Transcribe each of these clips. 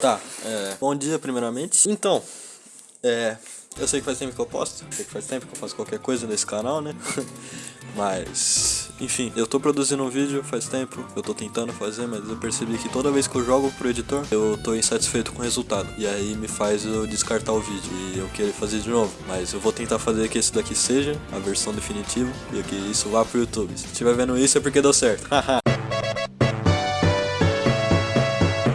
Tá, é, bom dia primeiramente. Então, é, eu sei que faz tempo que eu posto, sei que faz tempo que eu faço qualquer coisa nesse canal, né? Mas, enfim, eu tô produzindo um vídeo faz tempo, eu tô tentando fazer, mas eu percebi que toda vez que eu jogo pro editor, eu tô insatisfeito com o resultado. E aí me faz eu descartar o vídeo e eu querer fazer de novo. Mas eu vou tentar fazer que esse daqui seja a versão definitiva e que isso vá pro YouTube. Se estiver vendo isso é porque deu certo. Haha.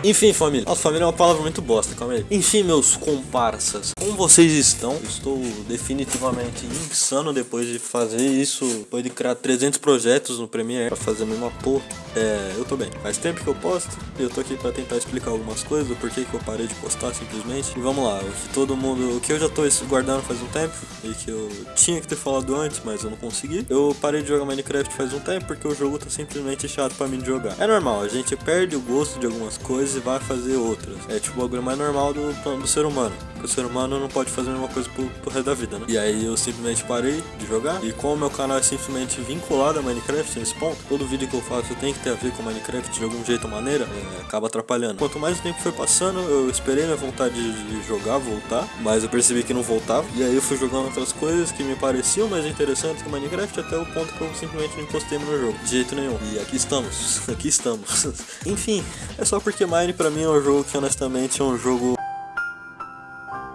Enfim, família. Nossa, família é uma palavra muito bosta, calma aí. Enfim, meus comparsas, como vocês estão? estou definitivamente insano depois de fazer isso, depois de criar 300 projetos no Premiere pra fazer a mesma porra. É, eu tô bem. Faz tempo que eu posto e eu tô aqui pra tentar explicar algumas coisas, o porquê que eu parei de postar simplesmente. E vamos lá, o que todo mundo, o que eu já tô guardando faz um tempo e que eu tinha que ter falado antes, mas eu não consegui. Eu parei de jogar Minecraft faz um tempo porque o jogo tá simplesmente chato pra mim de jogar. É normal, a gente perde o gosto de algumas coisas e vai fazer outras. É tipo o bagulho mais normal do, do ser humano. O ser humano não pode fazer a mesma coisa pro, pro resto da vida, né? E aí eu simplesmente parei de jogar. E como o meu canal é simplesmente vinculado a Minecraft nesse ponto, todo vídeo que eu faço tem que ter a ver com Minecraft de algum jeito ou maneira, é, acaba atrapalhando. Quanto mais o tempo foi passando, eu esperei minha vontade de jogar voltar, mas eu percebi que não voltava. E aí eu fui jogando outras coisas que me pareciam mais interessantes que Minecraft até o ponto que eu simplesmente não encostei no jogo. De jeito nenhum. E aqui estamos. aqui estamos. Enfim, é só porque Mine pra mim é um jogo que honestamente é um jogo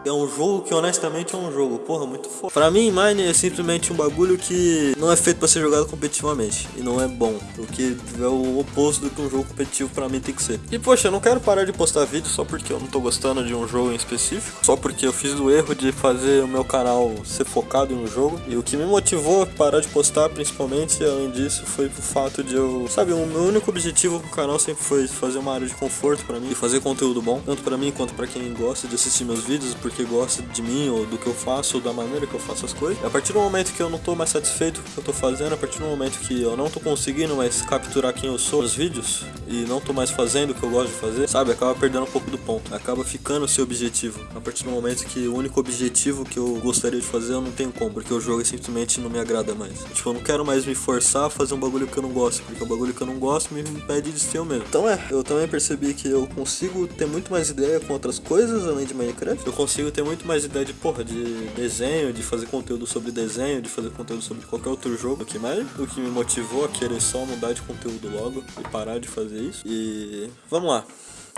é um jogo que honestamente é um jogo, porra, muito foda. Pra mim, Mine é simplesmente um bagulho que não é feito pra ser jogado competitivamente. E não é bom, porque é o oposto do que um jogo competitivo pra mim tem que ser. E poxa, eu não quero parar de postar vídeo só porque eu não tô gostando de um jogo em específico. Só porque eu fiz o erro de fazer o meu canal ser focado em um jogo. E o que me motivou a parar de postar, principalmente, além disso, foi o fato de eu... Sabe, o meu único objetivo com o canal sempre foi fazer uma área de conforto pra mim. E fazer conteúdo bom, tanto pra mim quanto pra quem gosta de assistir meus vídeos, porque gosta de mim ou do que eu faço ou da maneira que eu faço as coisas. E a partir do momento que eu não tô mais satisfeito com o que eu tô fazendo, a partir do momento que eu não tô conseguindo mais capturar quem eu sou nos vídeos e não tô mais fazendo o que eu gosto de fazer, sabe? Acaba perdendo um pouco do ponto. Acaba ficando seu objetivo. A partir do momento que o único objetivo que eu gostaria de fazer eu não tenho como, porque o jogo simplesmente não me agrada mais. Tipo, eu não quero mais me forçar a fazer um bagulho que eu não gosto, porque o bagulho que eu não gosto me impede de ser eu mesmo. Então é, eu também percebi que eu consigo ter muito mais ideia com outras coisas além de Minecraft. Eu consigo ter muito mais ideia de, porra, de desenho, de fazer conteúdo sobre desenho, de fazer conteúdo sobre qualquer outro jogo. Que mais, o que me motivou a querer só mudar de conteúdo logo e parar de fazer isso. E vamos lá.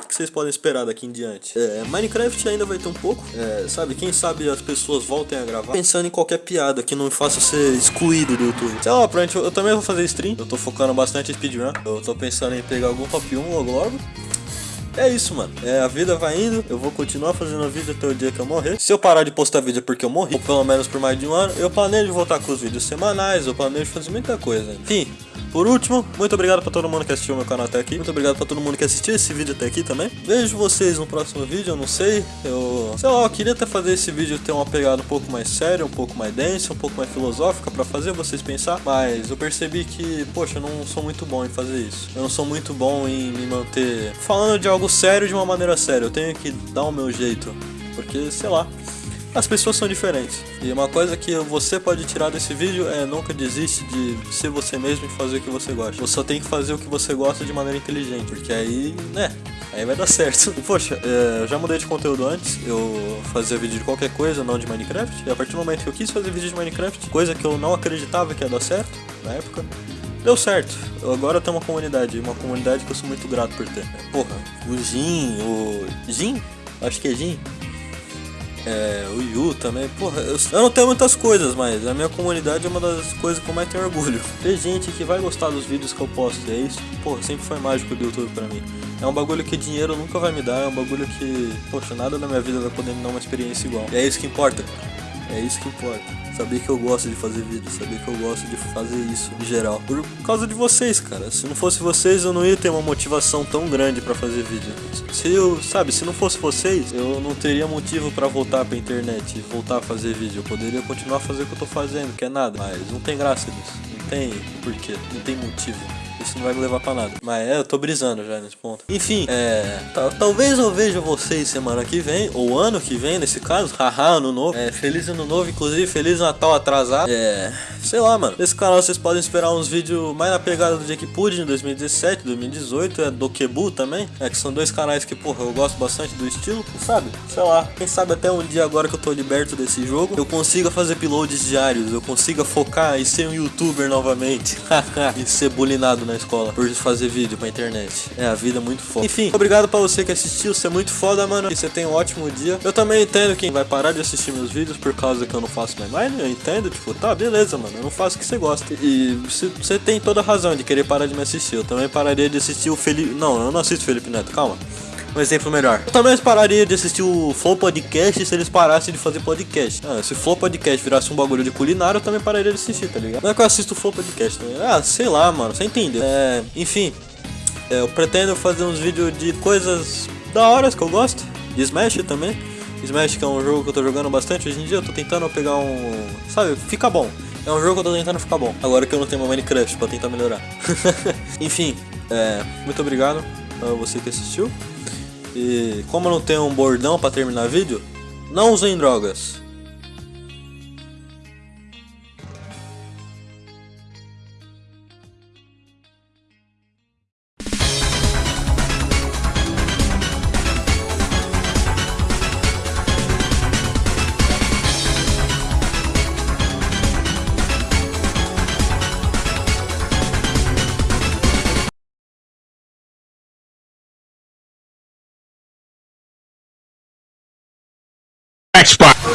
O que vocês podem esperar daqui em diante? É, Minecraft ainda vai ter um pouco, é, sabe? Quem sabe as pessoas voltem a gravar pensando em qualquer piada que não faça ser excluído do YouTube. Sei lá, pra eu também vou fazer stream, eu tô focando bastante em speedrun. Eu tô pensando em pegar algum top 1 logo logo. É isso, mano. É, a vida vai indo. Eu vou continuar fazendo vídeo até o dia que eu morrer. Se eu parar de postar vídeo porque eu morri, ou pelo menos por mais de um ano, eu planejo voltar com os vídeos semanais, eu planejo fazer muita coisa. Enfim, por último, muito obrigado pra todo mundo que assistiu meu canal até aqui. Muito obrigado pra todo mundo que assistiu esse vídeo até aqui também. Vejo vocês no próximo vídeo, eu não sei. Eu, sei lá, eu queria até fazer esse vídeo ter uma pegada um pouco mais séria, um pouco mais densa, um pouco mais filosófica pra fazer vocês pensar. Mas eu percebi que, poxa, eu não sou muito bom em fazer isso. Eu não sou muito bom em me manter falando de algo sério de uma maneira séria. Eu tenho que dar o meu jeito. Porque, sei lá, as pessoas são diferentes. E uma coisa que você pode tirar desse vídeo é nunca desiste de ser você mesmo e fazer o que você gosta. Você só tem que fazer o que você gosta de maneira inteligente, porque aí, né, aí vai dar certo. Poxa, é, eu já mudei de conteúdo antes, eu fazia vídeo de qualquer coisa, não de Minecraft, e a partir do momento que eu quis fazer vídeo de Minecraft, coisa que eu não acreditava que ia dar certo na época, Deu certo. Agora tenho uma comunidade, uma comunidade que eu sou muito grato por ter. Porra, o Jin, o. Jin? Acho que é Jin. É, o Yu também, porra, eu, eu, não tenho muitas coisas, mas a minha comunidade é uma das coisas que eu mais tenho orgulho. Tem gente que vai gostar dos vídeos que eu posto, é isso, porra, sempre foi mágico do YouTube pra mim. É um bagulho que dinheiro nunca vai me dar, é um bagulho que, poxa, nada na minha vida vai poder me dar uma experiência igual. E é isso que importa. É isso que importa. Saber que eu gosto de fazer vídeo, saber que eu gosto de fazer isso em geral. Por causa de vocês, cara. Se não fosse vocês, eu não ia ter uma motivação tão grande para fazer vídeo. Se eu, sabe, se não fosse vocês, eu não teria motivo para voltar pra internet e voltar a fazer vídeo. Eu poderia continuar a fazer o que eu tô fazendo, que é nada. Mas não tem graça nisso. Não tem porquê, não tem motivo. Isso não vai me levar pra nada. Mas é, eu tô brisando já nesse ponto. Enfim, é. Talvez eu veja vocês semana que vem, ou ano que vem, nesse caso. Haha, ano novo. É, feliz ano novo, inclusive, feliz Natal atrasado. É. Sei lá, mano. Nesse canal vocês podem esperar uns vídeos mais na pegada do Jake Pudding 2017, 2018. É do Kebu também. É que são dois canais que, porra, eu gosto bastante do estilo. Sabe? Sei lá. Quem sabe até um dia agora que eu tô liberto desse jogo, eu consiga fazer uploads diários. Eu consiga focar e ser um youtuber novamente. e ser bulinado na escola por fazer vídeo pra internet. É, a vida é muito foda. Enfim, obrigado pra você que assistiu. Você é muito foda, mano. E você tem um ótimo dia. Eu também entendo quem vai parar de assistir meus vídeos por causa que eu não faço mais mais. Eu entendo, tipo, tá, beleza, mano. Eu não faço o que você gosta. E você tem toda a razão de querer parar de me assistir. Eu também pararia de assistir o Felipe. Não, eu não assisto Felipe Neto, calma um exemplo melhor. Eu também pararia de assistir o Flow Podcast se eles parassem de fazer podcast. Ah, se Flow Podcast virasse um bagulho de culinária, eu também pararia de assistir, tá ligado? Não é que eu assisto o Flow Podcast, né? Ah, sei lá, mano, você entendeu. É, enfim, é, eu pretendo fazer uns vídeos de coisas da hora que eu gosto. De Smash também. Smash que é um jogo que eu tô jogando bastante hoje em dia, eu tô tentando pegar um. Sabe, fica bom. É um jogo que eu tô tentando ficar bom. Agora que eu não tenho uma Minecraft pra tentar melhorar. Enfim, é, muito obrigado a você que assistiu. E como eu não tenho um bordão para terminar vídeo, não usem drogas. spot.